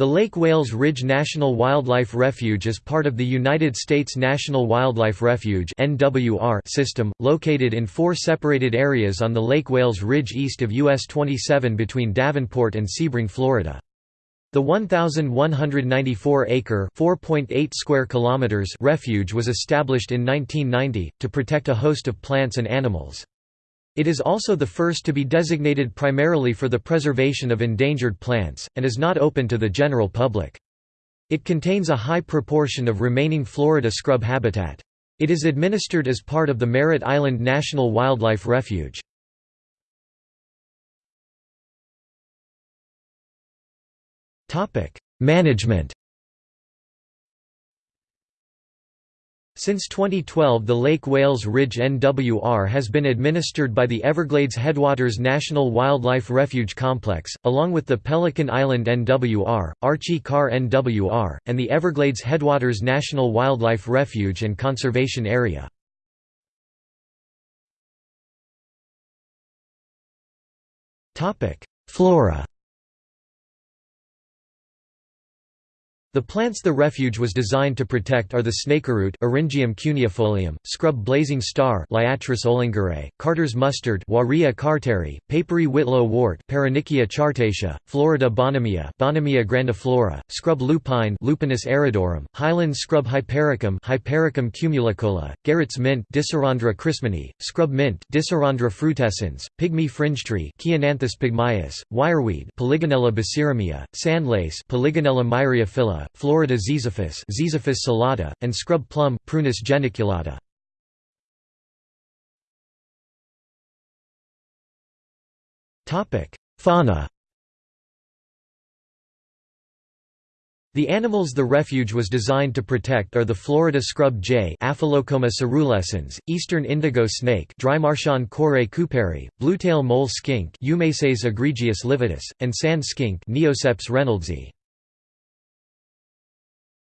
The Lake Wales Ridge National Wildlife Refuge is part of the United States National Wildlife Refuge system, located in four separated areas on the Lake Wales Ridge east of US 27 between Davenport and Sebring, Florida. The 1,194-acre (4.8 square kilometers) refuge was established in 1990, to protect a host of plants and animals. It is also the first to be designated primarily for the preservation of endangered plants, and is not open to the general public. It contains a high proportion of remaining Florida scrub habitat. It is administered as part of the Merritt Island National Wildlife Refuge. Management Since 2012 the Lake Wales Ridge NWR has been administered by the Everglades Headwaters National Wildlife Refuge Complex, along with the Pelican Island NWR, Archie Carr NWR, and the Everglades Headwaters National Wildlife Refuge and Conservation Area. Flora The plants the refuge was designed to protect are the snakeroot Eryngium cuneifolium, scrub blazing star Liatris ohlingerae, Carter's mustard Warea carteri, papery whitlow wort Paronychia chartacea, Florida bonamia Bonamia grandiflora, scrub lupine Lupinus aridorum, highland scrub hypericum Hypericum cumulicola, Garrett's mint Dicerandra christmanii, scrub mint Dicerandra frutescens, pygmy fringe tree Chionanthus pygmaeus, wireweed Polygonella basiramia, sandlace Polygonella Florida ziziphus Ziziphus celata, and scrub plum Prunus geniculata. Fauna The animals the refuge was designed to protect are the Florida scrub jay Aphelocoma coerulescens, eastern indigo snake Drymarchon corae couperi, bluetail mole skink Eumeces egregius lividus, and sand skink Neoseps reynoldsi.